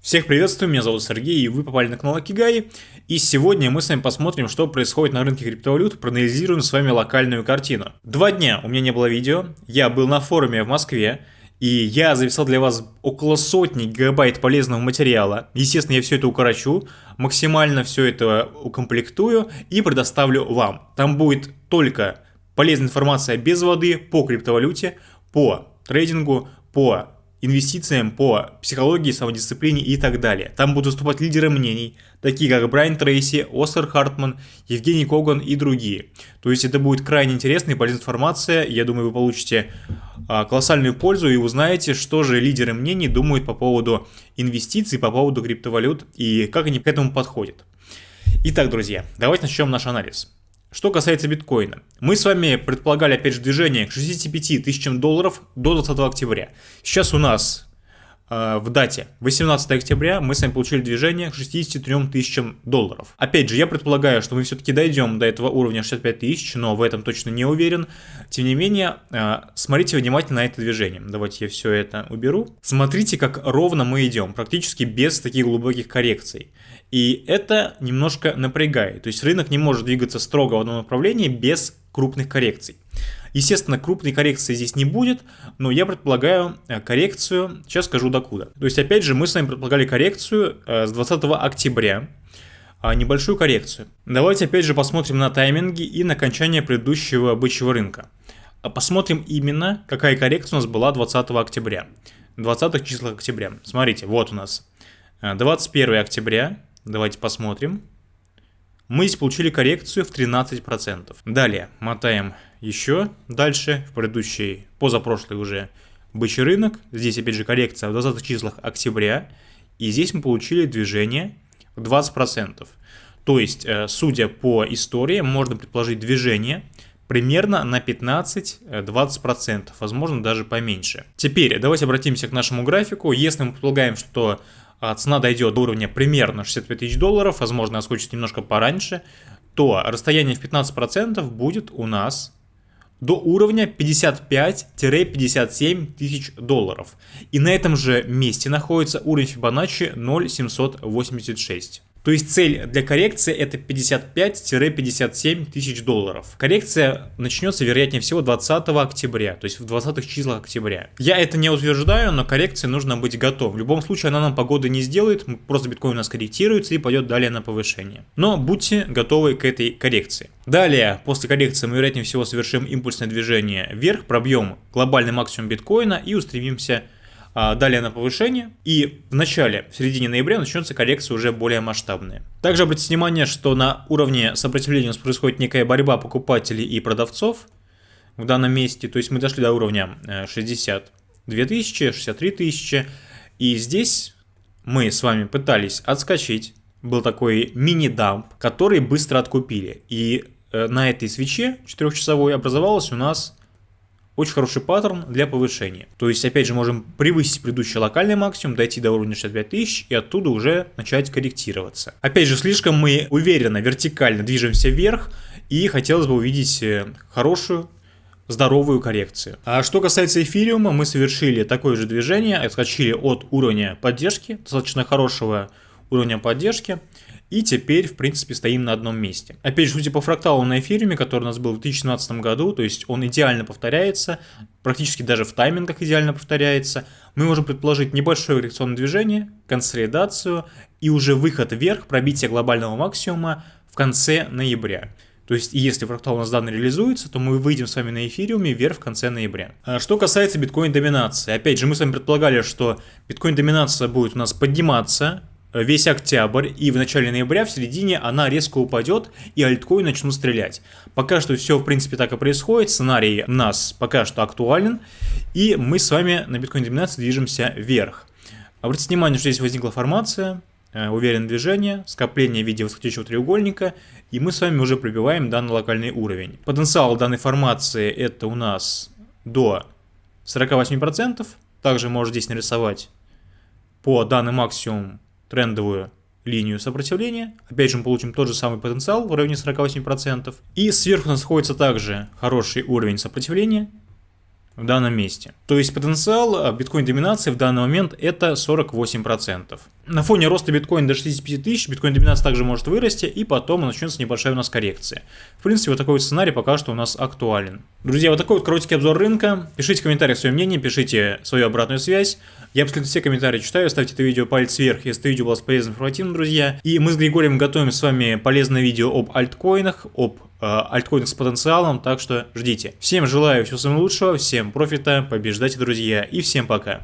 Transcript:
Всех приветствую, меня зовут Сергей, и вы попали на канал Акигай. И сегодня мы с вами посмотрим, что происходит на рынке криптовалют, проанализируем с вами локальную картину. Два дня у меня не было видео, я был на форуме в Москве, и я записал для вас около сотни гигабайт полезного материала. Естественно, я все это укорочу, максимально все это укомплектую и предоставлю вам. Там будет только полезная информация без воды по криптовалюте, по трейдингу, по инвестициям по психологии, самодисциплине и так далее. Там будут выступать лидеры мнений, такие как Брайан Трейси, Оскар Хартман, Евгений Коган и другие. То есть это будет крайне интересная полезная информация. Я думаю, вы получите а, колоссальную пользу и узнаете, что же лидеры мнений думают по поводу инвестиций, по поводу криптовалют и как они к этому подходят. Итак, друзья, давайте начнем наш анализ. Что касается биткоина, мы с вами предполагали опять же движение к 65 тысячам долларов до 20 октября. Сейчас у нас в дате 18 октября мы с вами получили движение к 63 тысячам долларов. Опять же, я предполагаю, что мы все-таки дойдем до этого уровня 65 тысяч, но в этом точно не уверен. Тем не менее, э, смотрите внимательно на это движение. Давайте я все это уберу. Смотрите, как ровно мы идем, практически без таких глубоких коррекций. И это немножко напрягает. То есть рынок не может двигаться строго в одном направлении без крупных коррекций. Естественно, крупной коррекции здесь не будет, но я предполагаю э, коррекцию, сейчас скажу докуда. То есть, опять же, мы с вами предполагали коррекцию э, с 20 октября, а, небольшую коррекцию. Давайте опять же посмотрим на тайминги и на окончание предыдущего бычьего рынка. А посмотрим именно, какая коррекция у нас была 20 октября. 20 числах октября. Смотрите, вот у нас 21 э, октября, Давайте посмотрим. Мы здесь получили коррекцию в 13%. Далее, мотаем еще дальше, в предыдущий, позапрошлый уже бычий рынок. Здесь опять же коррекция в 20 числах октября. И здесь мы получили движение в 20%. То есть, э, судя по истории, можно предположить движение примерно на 15-20%, возможно даже поменьше. Теперь давайте обратимся к нашему графику. Если мы предполагаем, что цена дойдет до уровня примерно 65 тысяч долларов, возможно, отскочит немножко пораньше, то расстояние в 15% будет у нас до уровня 55-57 тысяч долларов. И на этом же месте находится уровень Fibonacci 0,786. То есть цель для коррекции это 55-57 тысяч долларов. Коррекция начнется вероятнее всего 20 октября, то есть в 20 числах октября. Я это не утверждаю, но коррекции нужно быть готов. В любом случае она нам погоды не сделает, просто биткоин у нас корректируется и пойдет далее на повышение. Но будьте готовы к этой коррекции. Далее, после коррекции мы вероятнее всего совершим импульсное движение вверх, пробьем глобальный максимум биткоина и устремимся а, далее на повышение, и в начале, в середине ноября начнется коррекция уже более масштабная. Также обратите внимание, что на уровне сопротивления у нас происходит некая борьба покупателей и продавцов в данном месте, то есть мы дошли до уровня 62 тысячи, 63 тысячи, и здесь мы с вами пытались отскочить, был такой мини-дамп, который быстро откупили, и э, на этой свече 4-часовой образовалась у нас очень хороший паттерн для повышения. То есть, опять же, можем превысить предыдущий локальный максимум, дойти до уровня 65 тысяч и оттуда уже начать корректироваться. Опять же, слишком мы уверенно, вертикально движемся вверх и хотелось бы увидеть э, хорошую здоровую коррекцию. А что касается эфириума, мы совершили такое же движение, отскочили от уровня поддержки, достаточно хорошего уровня поддержки, и теперь, в принципе, стоим на одном месте. Опять же, судя по фракталу на эфириуме, который у нас был в 2017 году, то есть он идеально повторяется, практически даже в таймингах идеально повторяется, мы можем предположить небольшое коррекционное движение, консолидацию и уже выход вверх, пробитие глобального максимума в конце ноября. То есть, если фрактал у нас данный реализуется, то мы выйдем с вами на эфириуме вверх в конце ноября. А что касается биткоин-доминации. Опять же, мы с вами предполагали, что биткоин-доминация будет у нас подниматься весь октябрь и в начале ноября, в середине она резко упадет и альткоин начнут стрелять. Пока что все в принципе так и происходит, сценарий у нас пока что актуален и мы с вами на биткоин доминации движемся вверх. Обратите внимание, что здесь возникла формация, э, уверенное движение, скопление в виде восходящего треугольника и мы с вами уже пробиваем данный локальный уровень. Потенциал данной формации это у нас до 48%, также можно здесь нарисовать по данный максимум трендовую линию сопротивления. Опять же мы получим тот же самый потенциал в районе 48%. И сверху нас находится также хороший уровень сопротивления в данном месте. То есть потенциал биткоин-доминации в данный момент это 48%. На фоне роста биткоина до 65 тысяч биткоин-доминация также может вырасти, и потом начнется небольшая у нас коррекция. В принципе, вот такой вот сценарий пока что у нас актуален. Друзья, вот такой вот короткий обзор рынка. Пишите в комментариях свое мнение, пишите свою обратную связь. Я абсолютно все комментарии читаю, ставьте это видео палец вверх, если это видео было полезным информативным, друзья. И мы с Григорием готовим с вами полезное видео об альткоинах, об э, альткоинах с потенциалом, так что ждите. Всем желаю всего самого лучшего, всем профита, побеждайте, друзья, и всем пока.